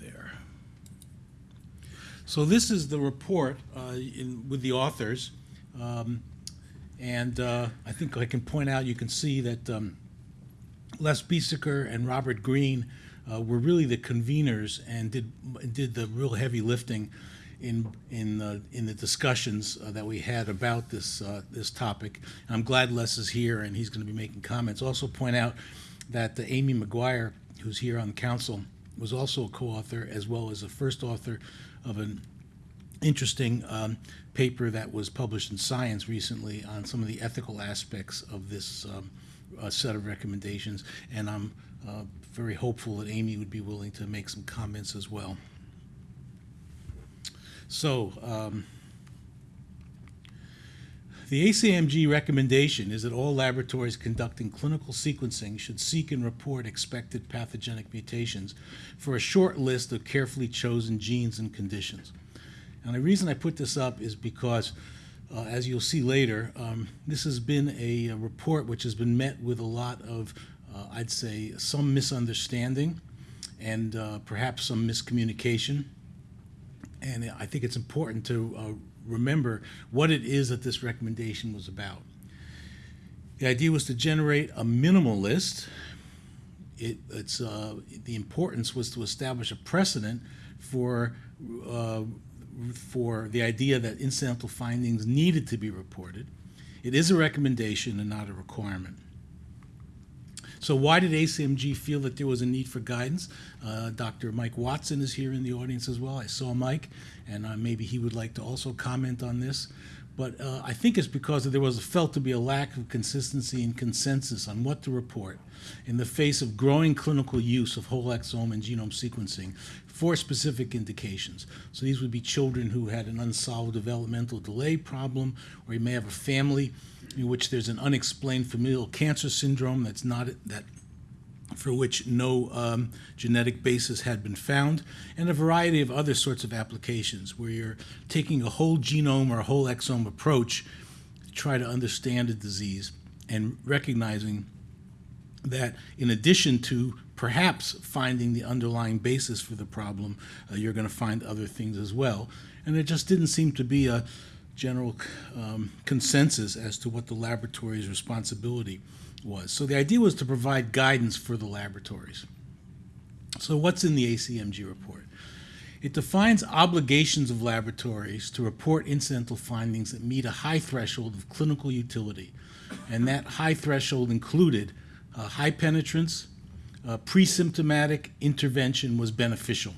there. So this is the report uh, in, with the authors. Um, and uh, I think I can point out, you can see that um, Les Biesecker and Robert Green uh, were really the conveners and did did the real heavy lifting in in the in the discussions uh, that we had about this uh, this topic. And I'm glad Les is here and he's going to be making comments. Also point out that uh, Amy McGuire, who's here on the council, was also a co-author as well as the first author of an interesting um, paper that was published in Science recently on some of the ethical aspects of this um, uh, set of recommendations, and I'm uh, very hopeful that Amy would be willing to make some comments as well. So, um, the ACMG recommendation is that all laboratories conducting clinical sequencing should seek and report expected pathogenic mutations for a short list of carefully chosen genes and conditions. And the reason I put this up is because, uh, as you'll see later, um, this has been a, a, report which has been met with a lot of, uh, I'd say, some misunderstanding and uh, perhaps some miscommunication. And I think it's important to uh, remember what it is that this recommendation was about. The idea was to generate a minimal list. It, it's, uh, the importance was to establish a precedent for uh, for the idea that incidental findings needed to be reported. It is a recommendation and not a requirement. So why did ACMG feel that there was a need for guidance? Uh, Dr. Mike Watson is here in the audience as well. I saw Mike, and uh, maybe he would like to also comment on this. But uh, I think it's because there was felt to be a lack of consistency and consensus on what to report in the face of growing clinical use of whole exome and genome sequencing for specific indications. So these would be children who had an unsolved developmental delay problem, or you may have a family in which there's an unexplained familial cancer syndrome that's not that for which no um, genetic basis had been found, and a variety of other sorts of applications where you're taking a whole genome or a whole exome approach to try to understand a disease and recognizing that in addition to perhaps finding the underlying basis for the problem, uh, you're going to find other things as well. And there just didn't seem to be a general um, consensus as to what the laboratory's responsibility was. So the idea was to provide guidance for the laboratories. So what's in the ACMG report? It defines obligations of laboratories to report incidental findings that meet a high threshold of clinical utility. And that high threshold included uh, high penetrance, uh, pre-symptomatic intervention was beneficial.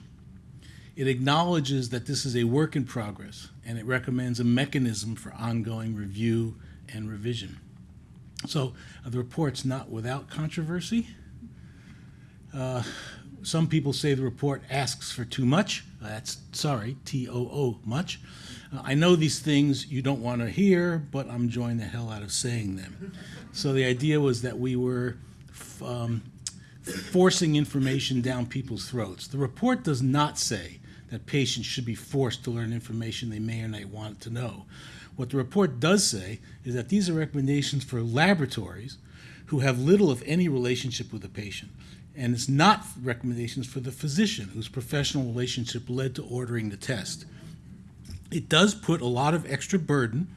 It acknowledges that this is a work in progress and it recommends a mechanism for ongoing review and revision. So uh, the report's not without controversy. Uh, some people say the report asks for too much. Uh, that's, sorry, T-O-O, much. Uh, I know these things you don't want to hear, but I'm enjoying the hell out of saying them. So the idea was that we were um, forcing information down people's throats. The report does not say that patients should be forced to learn information they may or may not want to know. What the report does say is that these are recommendations for laboratories who have little, if any, relationship with the patient. And it's not recommendations for the physician whose professional relationship led to ordering the test. It does put a lot of extra burden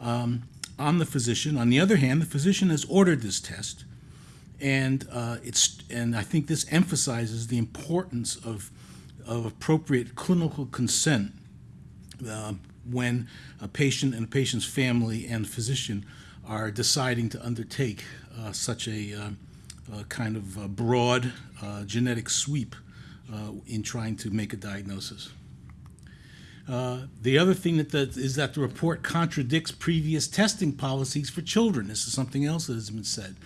um, on the physician. On the other hand, the physician has ordered this test and uh, it's and I think this emphasizes the importance of of appropriate clinical consent uh, when a patient and a patient's family and physician are deciding to undertake uh, such a uh, kind of broad uh, genetic sweep uh, in trying to make a diagnosis. Uh, the other thing that the, is that the report contradicts previous testing policies for children. This is something else that has been said.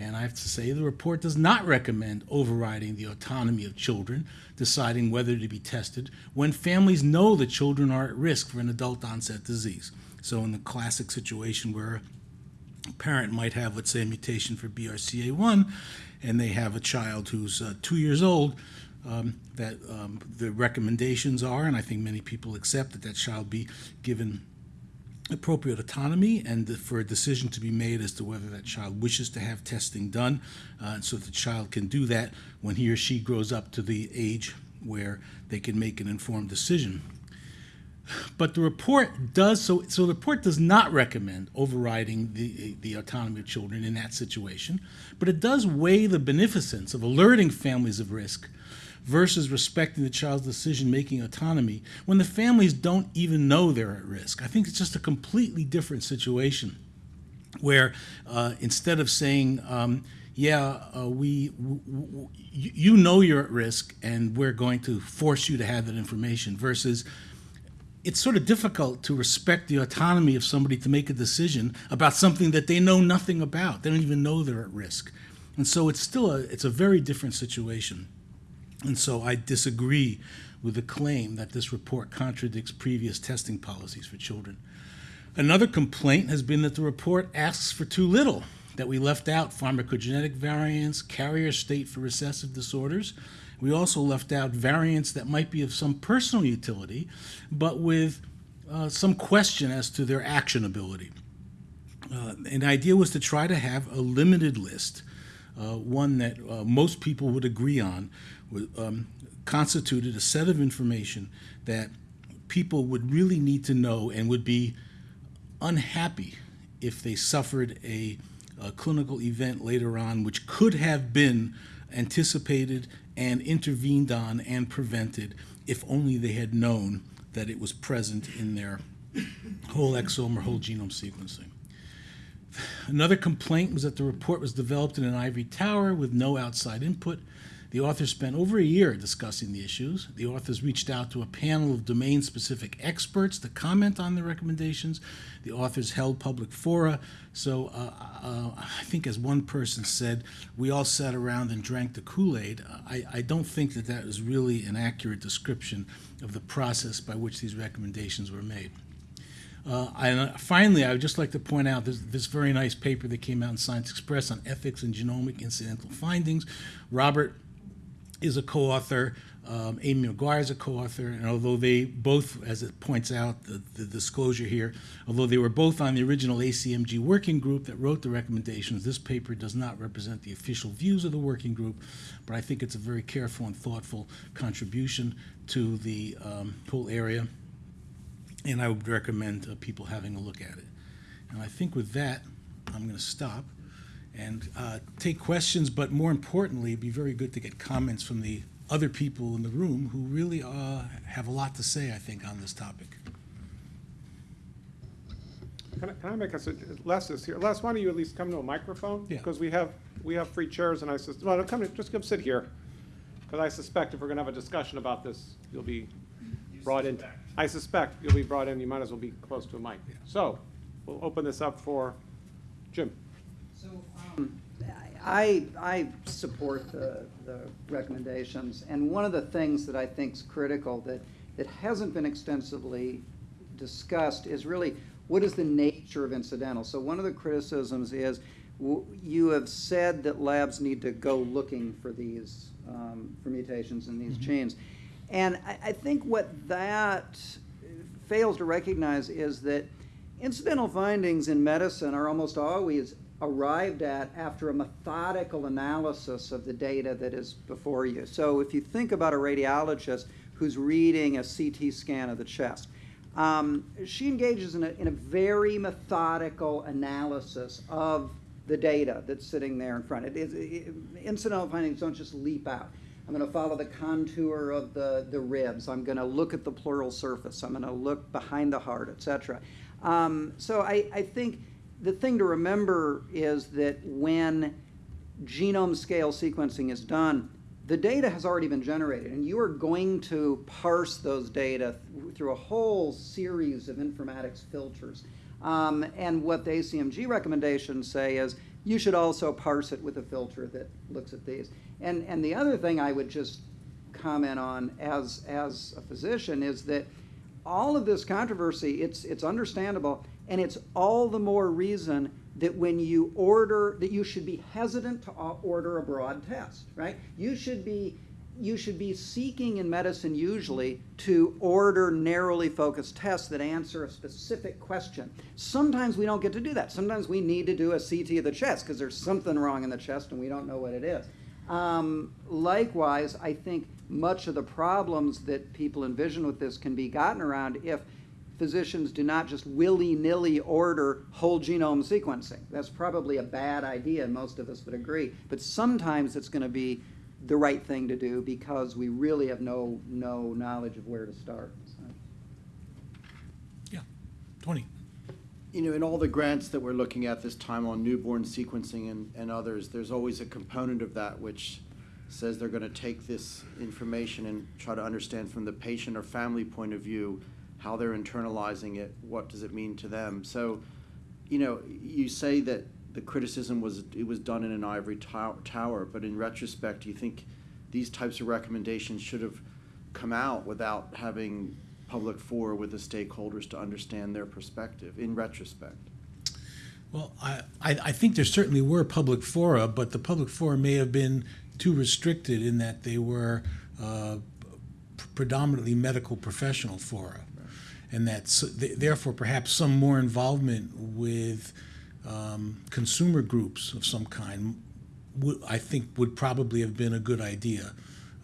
And I have to say, the report does not recommend overriding the autonomy of children, deciding whether to be tested, when families know that children are at risk for an adult onset disease. So, in the classic situation where a parent might have, let's say, a mutation for BRCA1, and they have a child who's uh, two years old, um, that um, the recommendations are, and I think many people accept that that child be given appropriate autonomy and for a decision to be made as to whether that child wishes to have testing done uh, so the child can do that when he or she grows up to the age where they can make an informed decision. But the report does so. So the report does not recommend overriding the the autonomy of children in that situation, but it does weigh the beneficence of alerting families of risk versus respecting the child's decision-making autonomy when the families don't even know they're at risk. I think it's just a completely different situation, where uh, instead of saying um, yeah, uh, we, you know you're at risk, and we're going to force you to have that information. Versus, it's sort of difficult to respect the autonomy of somebody to make a decision about something that they know nothing about. They don't even know they're at risk, and so it's still a it's a very different situation. And so I disagree with the claim that this report contradicts previous testing policies for children. Another complaint has been that the report asks for too little that we left out pharmacogenetic variants, carrier state for recessive disorders. We also left out variants that might be of some personal utility, but with uh, some question as to their actionability. Uh, an idea was to try to have a limited list, uh, one that uh, most people would agree on, um, constituted a set of information that people would really need to know and would be unhappy if they suffered a a clinical event later on, which could have been anticipated and intervened on and prevented if only they had known that it was present in their whole exome or whole genome sequencing. Another complaint was that the report was developed in an ivory tower with no outside input the authors spent over a year discussing the issues. The authors reached out to a panel of domain specific experts to comment on the recommendations. The authors held public fora. So uh, uh, I think, as one person said, we all sat around and drank the Kool Aid. I, I don't think that that is really an accurate description of the process by which these recommendations were made. Uh, and finally, I would just like to point out this, this, very nice paper that came out in Science Express on ethics and genomic incidental findings. Robert is a co-author. Um, Amy McGuire is a co-author, and although they both, as it points out, the, the, disclosure here, although they were both on the original ACMG working group that wrote the recommendations, this paper does not represent the official views of the working group, but I think it's a very careful and thoughtful contribution to the um, whole area, and I would recommend uh, people having a look at it. And I think with that, I'm going to stop and uh, take questions, but more importantly, it'd be very good to get comments from the other people in the room who really uh, have a lot to say, I think, on this topic. Can I, can I make a suggestion? Les is here. Les, why don't you at least come to a microphone? Yeah. Because we have, we have free chairs and I said, well, come, just come sit here. Because I suspect if we're gonna have a discussion about this, you'll be brought in. I suspect you'll be brought in, you might as well be close to a mic. So, we'll open this up for Jim. I, I support the, the recommendations, and one of the things that I think is critical that, that hasn't been extensively discussed is really what is the nature of incidental. So one of the criticisms is w- you have said that labs need to go looking for these um, for mutations in these Mm-hmm. genes, and I, I think what that fails to recognize is that incidental findings in medicine are almost always arrived at after a methodical analysis of the data that is before you. So if you think about a radiologist who's reading a CT scan of the chest, um, she engages in a, in a very methodical analysis of the data that's sitting there in front. It is, it, incidental findings don't just leap out. I'm going to follow the contour of the, the ribs. I'm going to look at the pleural surface. I'm going to look behind the heart, etc. Um, so I, I think the thing to remember is that when genome scale sequencing is done, the data has already been generated, and you are going to parse those data th- through a whole series of informatics filters. Um, and what the ACMG recommendations say is you should also parse it with a filter that looks at these. And, and the other thing I would just comment on as, as a physician is that all of this controversy, it's, it's understandable, and it's all the more reason that when you order, that you should be hesitant to order a broad test, right? You should be, you should be seeking in medicine usually to order narrowly focused tests that answer a specific question. Sometimes we don't get to do that. Sometimes we need to do a CT of the chest because there's something wrong in the chest and we don't know what it is. Um, likewise, I think much of the problems that people envision with this can be gotten around if physicians do not just willy-nilly order whole genome sequencing. That's probably a bad idea, and most of us would agree. But sometimes it's going to be the right thing to do because we really have no, no knowledge of where to start. So. Yeah, Tony? You know, in all the grants that we're looking at this time on newborn sequencing and, and others, there's always a component of that which says they're gonna take this information and try to understand from the patient or family point of view how they're internalizing it, what does it mean to them. So, you know, you say that the criticism was, it was done in an ivory tow- tower, but in retrospect, do you think these types of recommendations should have come out without having public fora with the stakeholders to understand their perspective, in retrospect? Well, I, I, I think there certainly were public fora, but the public fora may have been too restricted in that they were uh, predominantly medical professional fora. And that, s- th- therefore, perhaps some more involvement with um, consumer groups of some kind, I think, would probably have been a good idea.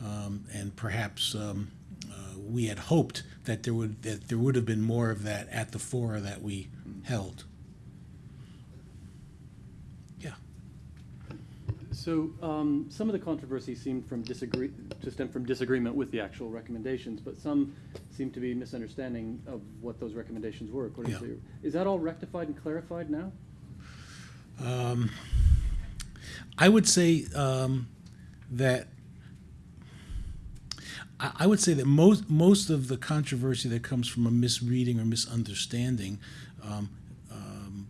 Um, and perhaps um, uh, we had hoped that there would that there would have been more of that at the fora that we held. Yeah. So, um, some of the controversy seemed from disagree, to stem from disagreement with the actual recommendations, but some seem to be misunderstanding of what those recommendations were, according Yeah. to you. Is that all rectified and clarified now? Um, I would say um, that I, I would say that most most of the controversy that comes from a misreading or misunderstanding. Um, um,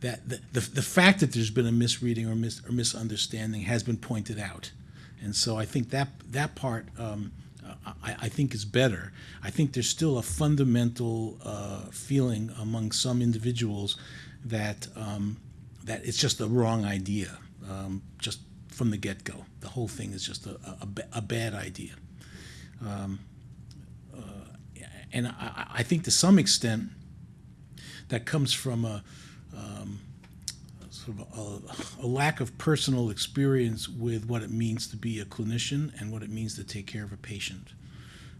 that the, the, the fact that there's been a misreading or, mis, or misunderstanding has been pointed out, and so I think that that part um, I, I think is better. I think there's still a fundamental uh, feeling among some individuals that um, that it's just a wrong idea, um, just from the get-go. The whole thing is just a, a, a a bad idea. Um, uh, and I, I think to some extent that comes from a, um, sort of a, a lack of personal experience with what it means to be a clinician and what it means to take care of a patient.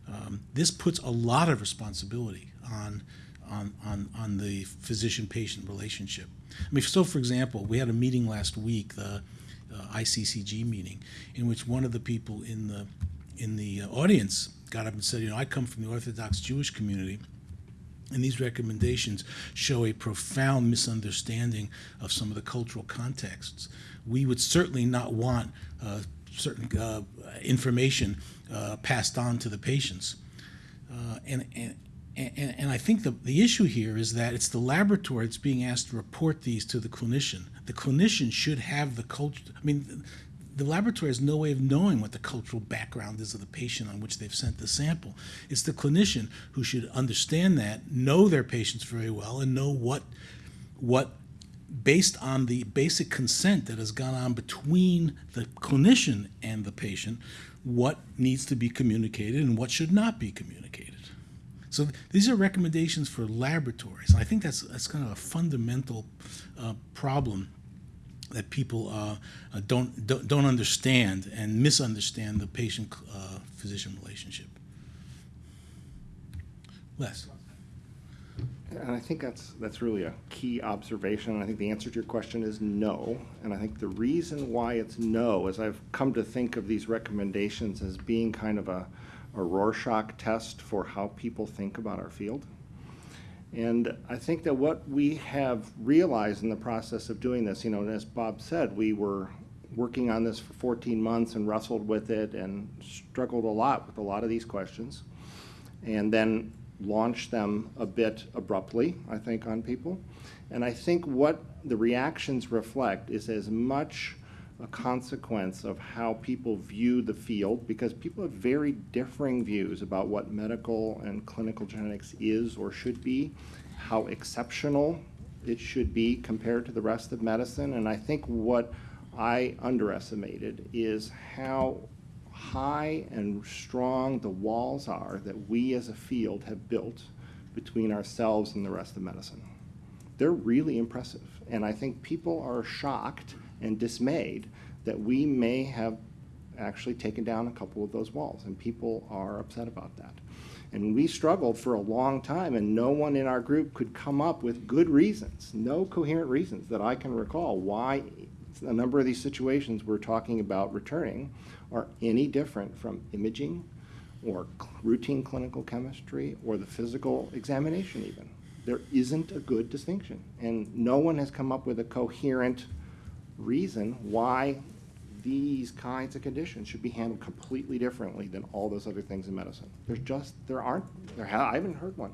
Um, this puts a lot of responsibility on, on, on, on the physician-patient relationship. I mean, so for example, we had a meeting last week, the uh, ICCG meeting, in which one of the people in the in the audience got up and said, "You know, I come from the Orthodox Jewish community." And these recommendations show a profound misunderstanding of some of the cultural contexts. We would certainly not want uh, certain uh, information uh, passed on to the patients. Uh, and, and, and, and I think the, the issue here is that it's the laboratory that's being asked to report these to the clinician. The clinician should have the culture. I mean, the laboratory has no way of knowing what the cultural background is of the patient on which they've sent the sample. It's the clinician who should understand that, know their patients very well, and know what, what based on the basic consent that has gone on between the clinician and the patient, what needs to be communicated and what should not be communicated. So these are recommendations for laboratories. And I think that's that's kind of a fundamental uh, problem that people uh, uh, don't, don't don't understand and misunderstand the patient-physician relationship. Les. And I think that's, that's really a key observation, and I think the answer to your question is no. And I think the reason why it's no is I've come to think of these recommendations as being kind of a, a Rorschach test for how people think about our field. And I think that what we have realized in the process of doing this, you know, and as Bob said, we were working on this for 14 months and wrestled with it and struggled a lot with a lot of these questions. And then launched them a bit abruptly, I think, on people. And I think what the reactions reflect is as much a consequence of how people view the field, because people have very differing views about what medical and clinical genetics is or should be, how exceptional it should be compared to the rest of medicine. And I think what I underestimated is how high and strong the walls are that we as a field have built between ourselves and the rest of medicine. They're really impressive. And I think people are shocked and dismayed that we may have actually taken down a couple of those walls, and people are upset about that. And we struggled for a long time, and no one in our group could come up with good reasons, no coherent reasons that I can recall why a number of these situations we're talking about returning are any different from imaging or routine clinical chemistry or the physical examination even. There isn't a good distinction, and no one has come up with a coherent reason why these kinds of conditions should be handled completely differently than all those other things in medicine. There's just, there aren't, there ha- I haven't heard one.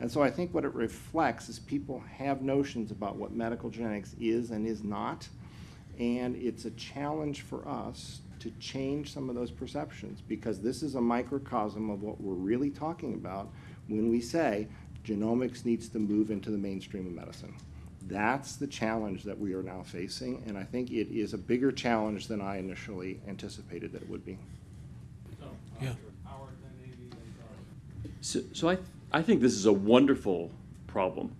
And so I think what it reflects is people have notions about what medical genetics is and is not. And it's a challenge for us to change some of those perceptions because this is a microcosm of what we're really talking about when we say genomics needs to move into the mainstream of medicine. That's the challenge that we are now facing, and I think it is a bigger challenge than I initially anticipated that it would be. Yeah. So, so I, I think this is a wonderful problem.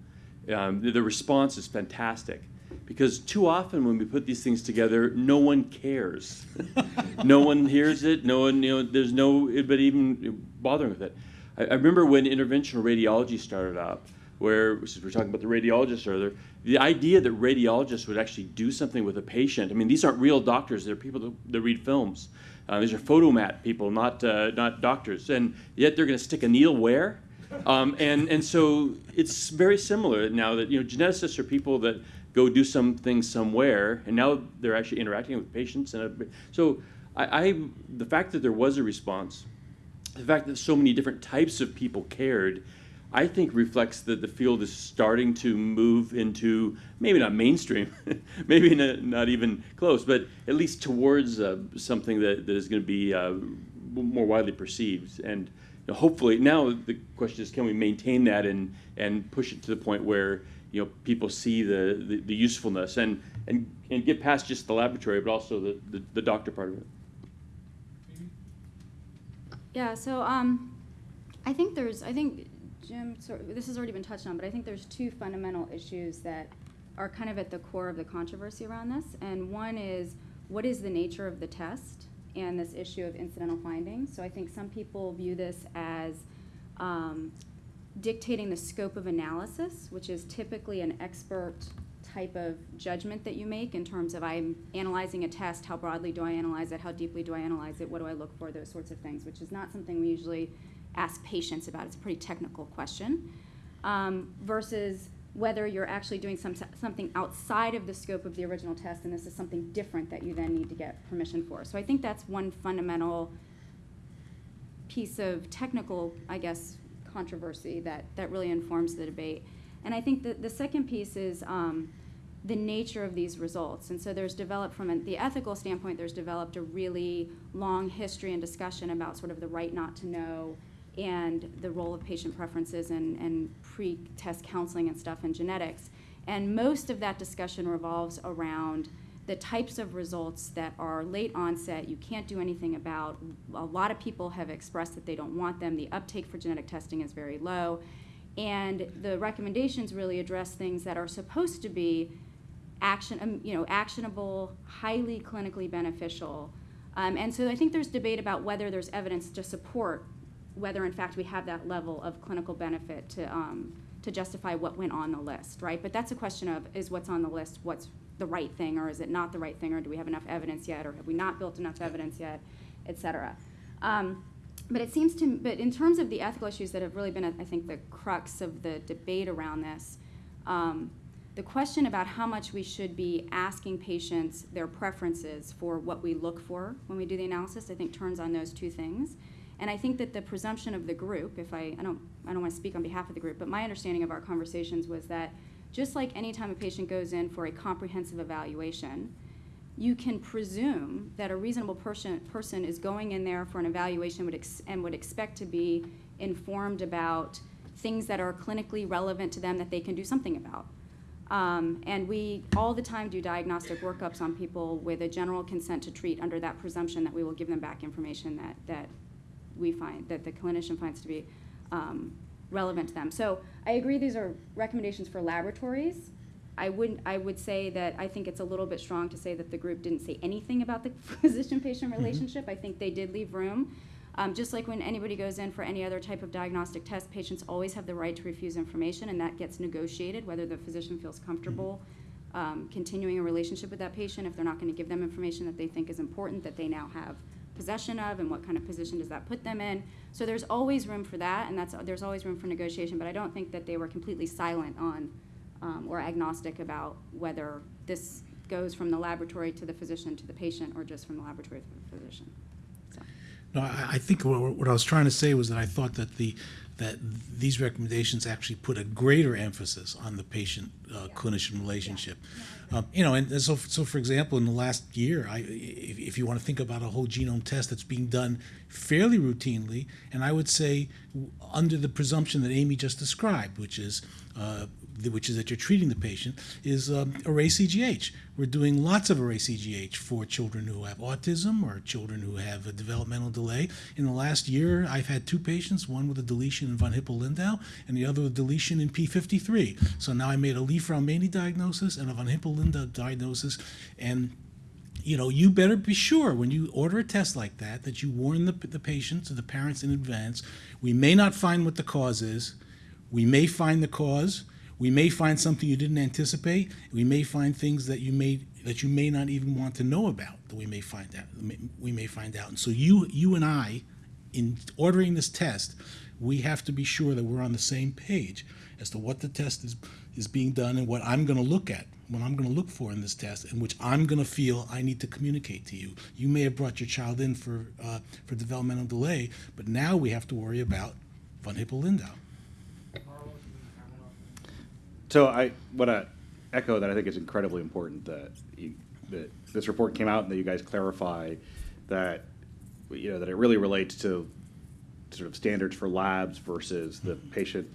Um, the, the response is fantastic because too often when we put these things together, no one cares. no one hears it. No one, you know, there's no but even bothering with it. I, I remember when interventional radiology started up, where since we we're talking about the radiologists earlier, the idea that radiologists would actually do something with a patient. I mean, these aren't real doctors; they're people that, that read films. Uh, these are Fotomat people, not uh, not doctors, and yet they're going to stick a needle where? Um, and and so it's very similar now that you know geneticists are people that go do something somewhere, and now they're actually interacting with patients. And so I, I the fact that there was a response, the fact that so many different types of people cared, I think reflects that the field is starting to move into maybe not mainstream, maybe not, not even close, but at least towards uh, something that, that is going to be uh, more widely perceived. And you know, hopefully, now the question is, can we maintain that and and push it to the point where you know people see the, the, the usefulness and, and and get past just the laboratory, but also the, the, the doctor part of it. Yeah, so um, I think there's, I think Jim, sort this has already been touched on, but I think there's two fundamental issues that are kind of at the core of the controversy around this. And one is, what is the nature of the test and this issue of incidental findings? So I think some people view this as um, dictating the scope of analysis, which is typically an expert type of judgment that you make in terms of I'm analyzing a test, how broadly do I analyze it, how deeply do I analyze it, what do I look for, those sorts of things, which is not something we usually ask patients about. It's a pretty technical question. Um, versus whether you're actually doing some, something outside of the scope of the original test and this is something different that you then need to get permission for. So I think that's one fundamental piece of technical, I guess, controversy that, that really informs the debate. And I think that the second piece is um, the nature of these results. And so there's developed, from the ethical standpoint, there's developed a really long history and discussion about sort of the right not to know and the role of patient preferences and, and pre-test counseling and stuff in genetics. And most of that discussion revolves around the types of results that are late onset, you can't do anything about. A lot of people have expressed that they don't want them. The uptake for genetic testing is very low. And the recommendations really address things that are supposed to be action, um, you know, actionable, highly clinically beneficial. Um, and so I think there's debate about whether there's evidence to support whether in fact we have that level of clinical benefit to, um, to justify what went on the list, right? But that's a question of is what's on the list what's the right thing or is it not the right thing or do we have enough evidence yet or have we not built enough evidence yet, et cetera. Um, but it seems to, but in terms of the ethical issues that have really been, I think, the crux of the debate around this, um, the question about how much we should be asking patients their preferences for what we look for when we do the analysis, I think turns on those two things. And I think that the presumption of the group, if I, I don't, I don't want to speak on behalf of the group, but my understanding of our conversations was that just like any time a patient goes in for a comprehensive evaluation, you can presume that a reasonable person, person is going in there for an evaluation would and would expect to be informed about things that are clinically relevant to them that they can do something about. Um, and we all the time do diagnostic workups on people with a general consent to treat under that presumption that we will give them back information that, that we find, that the clinician finds to be um, relevant to them. So I agree these are recommendations for laboratories, I wouldn't, I would say that I think it's a little bit strong to say that the group didn't say anything about the physician-patient relationship. I think they did leave room. Um, just like when anybody goes in for any other type of diagnostic test, patients always have the right to refuse information, and that gets negotiated, whether the physician feels comfortable um, continuing a relationship with that patient, if they're not going to give them information that they think is important, that they now have possession of, and what kind of position does that put them in. So there's always room for that, and that's, there's always room for negotiation, but I don't think that they were completely silent on, um, or agnostic about whether this goes from the laboratory to the physician to the patient, or just from the laboratory to the physician. So. No, I, I think what, what I was trying to say was that I thought that the, that these recommendations actually put a greater emphasis on the patient uh, clinician relationship. Um, you know, and, and so, so for example, in the last year, I, if, if you want to think about a whole genome test that's being done fairly routinely, and I would say under the presumption that Amy just described, which is uh, which is that you're treating the patient, is um, array CGH. We're doing lots of array CGH for children who have autism or children who have a developmental delay. In the last year, I've had two patients, one with a deletion in von Hippel-Lindau and the other with deletion in P53. So now I made a Li-Fraumeni diagnosis and a von Hippel-Lindau diagnosis, and you know, you better be sure when you order a test like that that you warn the, the patients or the parents in advance. We may not find what the cause is. We may find the cause. We may find something you didn't anticipate. We may find things that you may that you may not even want to know about that we may find out. We may find out. And so you you and I, in ordering this test, we have to be sure that we're on the same page as to what the test is is being done and what I'm going to look at, what I'm going to look for in this test, and which I'm going to feel I need to communicate to you. You may have brought your child in for uh, for developmental delay, but now we have to worry about von Hippel-Lindau. So I want to echo that I think it's incredibly important that you, that this report came out and that you guys clarify that you know that it really relates to sort of standards for labs versus the patient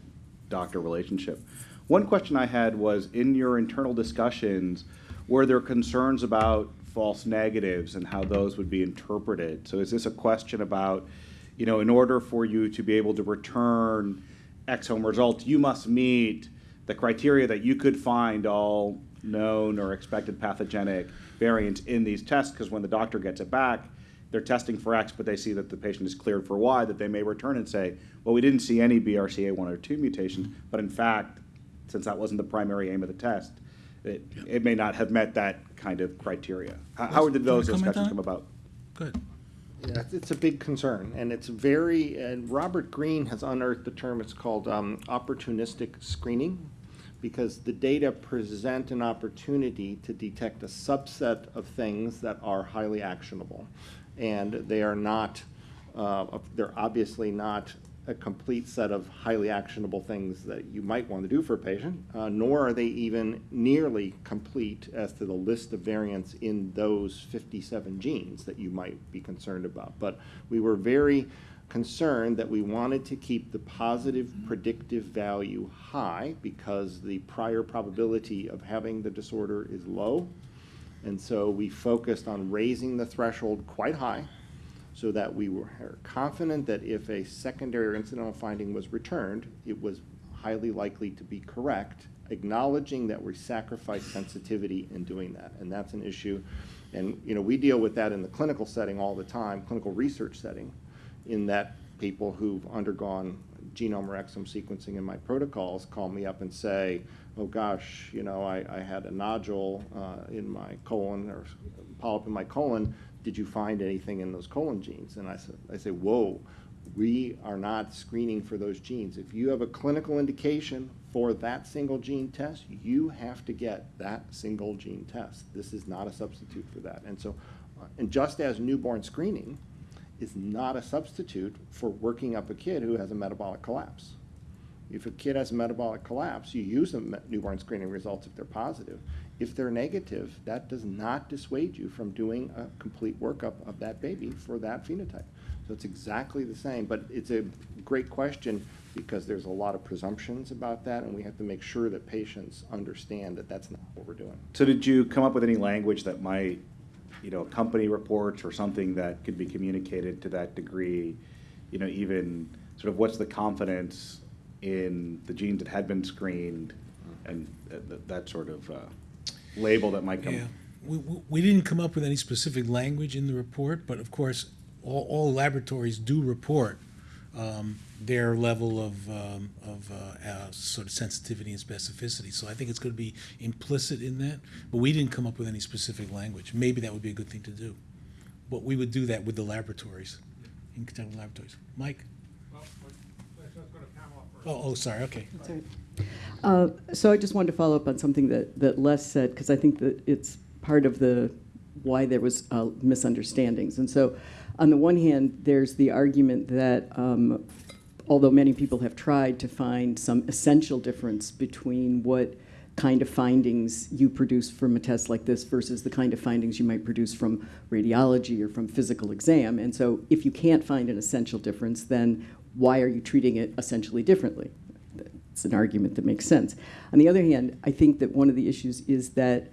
doctor relationship. One question I had was in your internal discussions, were there concerns about false negatives and how those would be interpreted? So is this a question about, you know, in order for you to be able to return exome results, you must meet the criteria that you could find all known or expected pathogenic variants in these tests, because when the doctor gets it back, they're testing for X, but they see that the patient is cleared for Y, that they may return and say, well, we didn't see any BRCA1 or 2 mutations, but in fact, since that wasn't the primary aim of the test, it, it may not have met that kind of criteria. How, how did those discussions come about? Good. Yeah, it's- a big concern, and it's very, and Robert Green has unearthed the term, it's called um, opportunistic screening, because the data present an opportunity to detect a subset of things that are highly actionable. And they are not, uh, they're obviously not a complete set of highly actionable things that you might want to do for a patient, uh, nor are they even nearly complete as to the list of variants in those 57 genes that you might be concerned about. But we were very concerned that we wanted to keep the positive predictive value high because the prior probability of having the disorder is low. And so we focused on raising the threshold quite high so that we were confident that if a secondary or incidental finding was returned, it was highly likely to be correct, acknowledging that we sacrifice sensitivity in doing that. And that's an issue. And, you know, we deal with that in the clinical setting all the time, clinical research setting, in that people who've undergone genome or exome sequencing in my protocols call me up and say, oh gosh, you know, I, I had a nodule uh, in my colon or polyp in my colon. Did you find anything in those colon genes? And I, said, I say, whoa, we are not screening for those genes. If you have a clinical indication for that single gene test, you have to get that single gene test. This is not a substitute for that. And so, uh, and just as newborn screening is not a substitute for working up a kid who has a metabolic collapse. If a kid has a metabolic collapse, you use the newborn screening results if they're positive. If they're negative, that does not dissuade you from doing a complete workup of that baby for that phenotype. So it's exactly the same, but it's a great question because there's a lot of presumptions about that, and we have to make sure that patients understand that that's not what we're doing. So did you come up with any language that might, you know, accompany reports or something that could be communicated to that degree? You know, even sort of what's the confidence in the genes that had been screened and that, that- that sort of uh, label that might come. Yeah, we, we didn't come up with any specific language in the report, but of course, all, all laboratories do report um, their level of, um, of uh, uh, sort of sensitivity and specificity. So I think it's going to be implicit in that, but we didn't come up with any specific language. Maybe that would be a good thing to do. But we would do that with the laboratories, in with laboratories. Mike? Oh, oh, sorry, okay. Right. Uh, So I just wanted to follow up on something that, that Les said, because I think that it's part of the, why there was uh, misunderstandings. And so, on the one hand, there's the argument that um, although many people have tried to find some essential difference between what kind of findings you produce from a test like this versus the kind of findings you might produce from radiology or from physical exam. And so if you can't find an essential difference, then why are you treating it essentially differently? It's an argument that makes sense. On the other hand, I think that one of the issues is that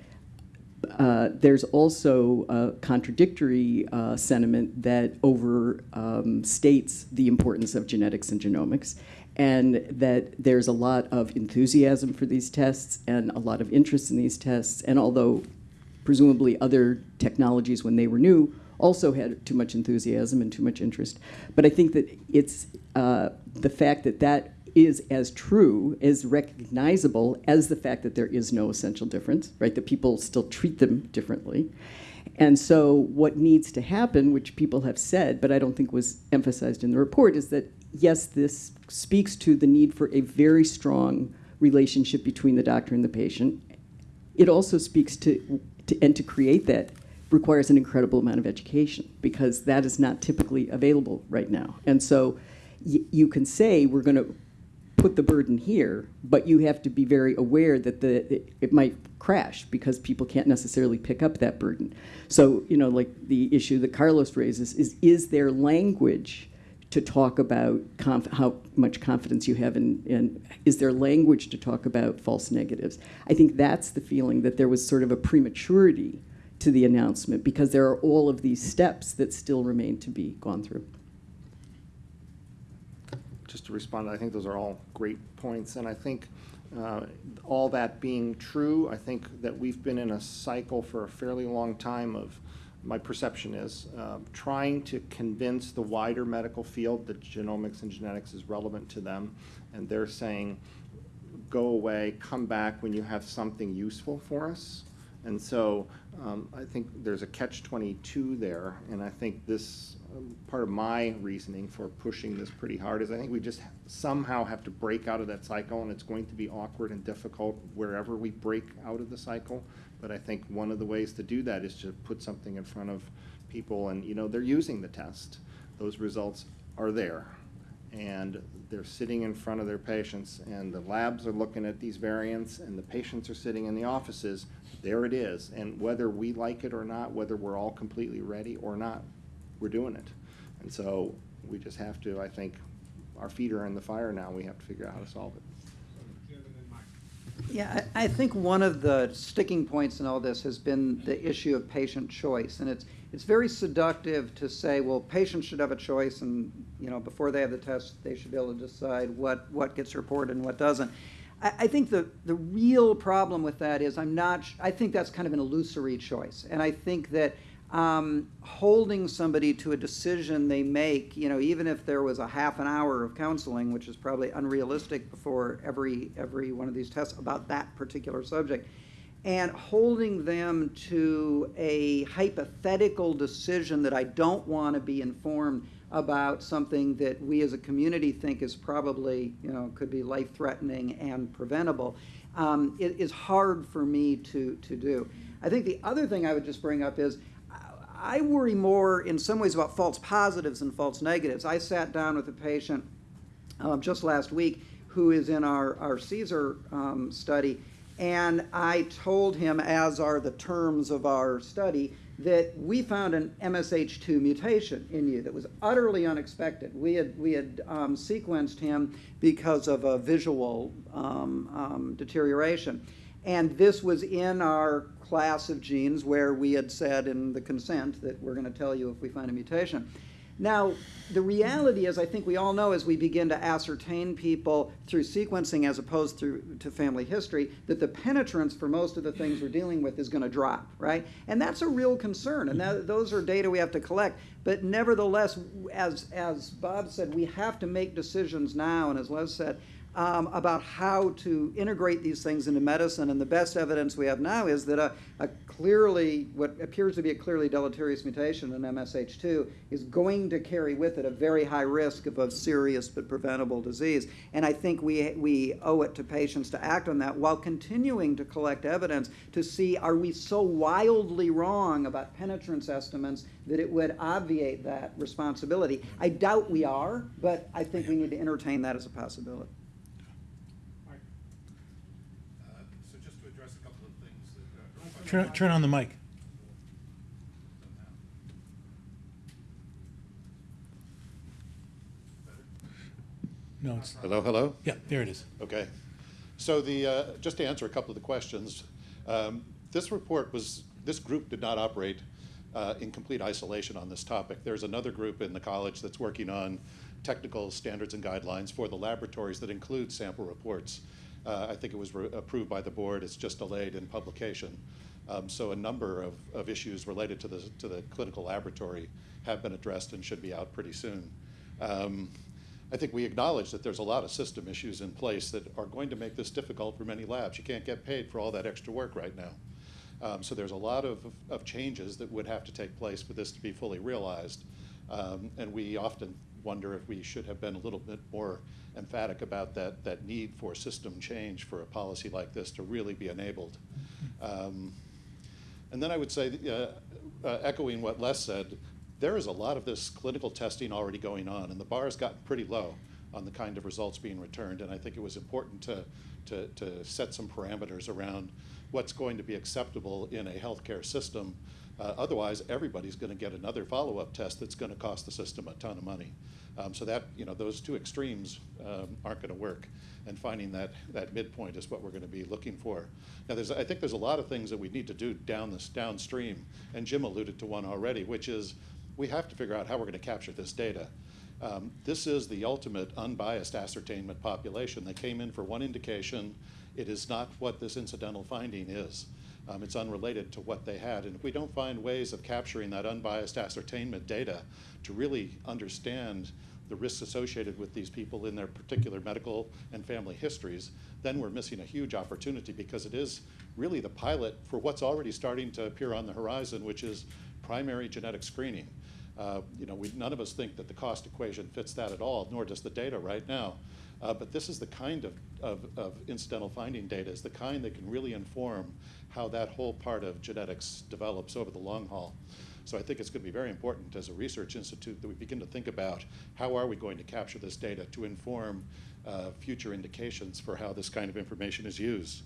uh, there's also a contradictory uh, sentiment that overstates the importance of genetics and genomics, and that there's a lot of enthusiasm for these tests and a lot of interest in these tests. And although presumably other technologies, when they were new, also had too much enthusiasm and too much interest. But I think that it's uh, the fact that that is as true, as recognizable as the fact that there is no essential difference, right? That people still treat them differently. And so, what needs to happen, which people have said, but I don't think was emphasized in the report, is that yes, this speaks to the need for a very strong relationship between the doctor and the patient. It also speaks to, to and to create that requires an incredible amount of education because that is not typically available right now. And so, you can say we're going to put the burden here, but you have to be very aware that the it, it might crash because people can't necessarily pick up that burden. So, you know, like the issue that Carlos raises is is there language to talk about how much confidence you have in, in is there language to talk about false negatives? I think that's the feeling that there was sort of a prematurity to the announcement because there are all of these steps that still remain to be gone through. Just to respond, I think those are all great points, and I think uh, all that being true, I think that we've been in a cycle for a fairly long time of, my perception is, uh, trying to convince the wider medical field that genomics and genetics is relevant to them, and they're saying, go away, come back when you have something useful for us. And so um, I think there's a catch-22 there, and I think this, part of my reasoning for pushing this pretty hard is I think we just somehow have to break out of that cycle, and it's going to be awkward and difficult wherever we break out of the cycle. But I think one of the ways to do that is to put something in front of people, and, you know, they're using the test. Those results are there and they're sitting in front of their patients, and the labs are looking at these variants, and the patients are sitting in the offices, there it is. And whether we like it or not, whether we're all completely ready or not, we're doing it. And so we just have to, I think, our feet are in the fire now, we have to figure out how to solve it. Yeah, I, think one of the sticking points in all this has been the issue of patient choice. And it's, it's very seductive to say, well, patients should have a choice and, you know, before they have the test, they should be able to decide what, what gets reported and what doesn't. I, I think the, the real problem with that is I'm not, I think that's kind of an illusory choice. And I think that um, holding somebody to a decision they make, you know, even if there was a half an hour of counseling, which is probably unrealistic before every every one of these tests about that particular subject, and holding them to a hypothetical decision that I don't want to be informed about something that we as a community think is probably, you know, could be life threatening and preventable, um, it is hard for me to, to do. I think the other thing I would just bring up is I worry more in some ways about false positives than false negatives. I sat down with a patient um, just last week who is in our, our CSER um, study, and I told him, as are the terms of our study, that we found an MSH2 mutation in you that was utterly unexpected. We had, we had um, sequenced him because of a visual um, um, deterioration. And this was in our class of genes where we had said in the consent that we're going to tell you if we find a mutation. Now, the reality is, I think we all know as we begin to ascertain people through sequencing as opposed through to family history, that the penetrance for most of the things we're dealing with is going to drop, right? And that's a real concern, and that, those are data we have to collect. But nevertheless, as as Bob said, we have to make decisions now, and as Les said, um, about how to integrate these things into medicine. And the best evidence we have now is that a, a clearly, what appears to be a clearly deleterious mutation in MSH2 is going to carry with it a very high risk of a serious but preventable disease. And I think we, we owe it to patients to act on that while continuing to collect evidence to see are we so wildly wrong about penetrance estimates that it would obviate that responsibility. I doubt we are, but I think we need to entertain that as a possibility. Uh, So just to address a couple of things that. uh, Turn, turn on the mic. No, it's, Hello, hello? yeah, there it is. Okay. So the, uh, just to answer a couple of the questions, um, this report was, this group did not operate uh, in complete isolation on this topic. There's another group in the college that's working on technical standards and guidelines for the laboratories that include sample reports. Uh, I think it was re- approved by the board, it's just delayed in publication. Um, So a number of, of issues related to the, to the clinical laboratory have been addressed and should be out pretty soon. Um, I think we acknowledge that there's a lot of system issues in place that are going to make this difficult for many labs. You can't get paid for all that extra work right now. Um, so there's a lot of, of changes that would have to take place for this to be fully realized. Um, and we often wonder if we should have been a little bit more emphatic about that, that need for system change for a policy like this to really be enabled. Um, and then I would say, uh, uh, echoing what Les said, there is a lot of this clinical testing already going on, and the bar has gotten pretty low on the kind of results being returned. And I think it was important to, to, to set some parameters around what's going to be acceptable in a healthcare system. Uh, otherwise, everybody's going to get another follow-up test that's going to cost the system a ton of money. Um, so that you know, those two extremes um, aren't going to work, and finding that that midpoint is what we're going to be looking for. Now, there's I think there's a lot of things that we need to do down this downstream, and Jim alluded to one already, which is we have to figure out how we're going to capture this data. Um, this is the ultimate unbiased ascertainment population. They came in for one indication. It is not what this incidental finding is. Um, it's unrelated to what they had. And if we don't find ways of capturing that unbiased ascertainment data to really understand the risks associated with these people in their particular medical and family histories, then we're missing a huge opportunity because it is really the pilot for what's already starting to appear on the horizon, which is primary genetic screening. Uh, you know, we, none of us think that the cost equation fits that at all, nor does the data right now. Uh, but this is the kind of, of, of incidental finding data, is the kind that can really inform how that whole part of genetics develops over the long haul. So I think it's going to be very important as a research institute that we begin to think about how are we going to capture this data to inform uh, future indications for how this kind of information is used.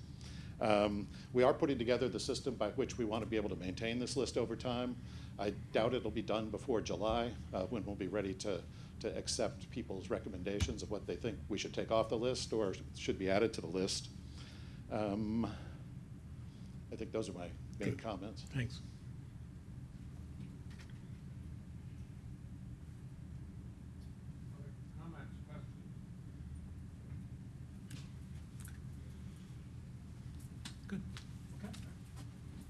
Um, we are putting together the system by which we want to be able to maintain this list over time. I doubt it'll be done before July, uh, when we'll be ready to, to accept people's recommendations of what they think we should take off the list or should be added to the list. Um, I think those are my main Good. comments. Thanks.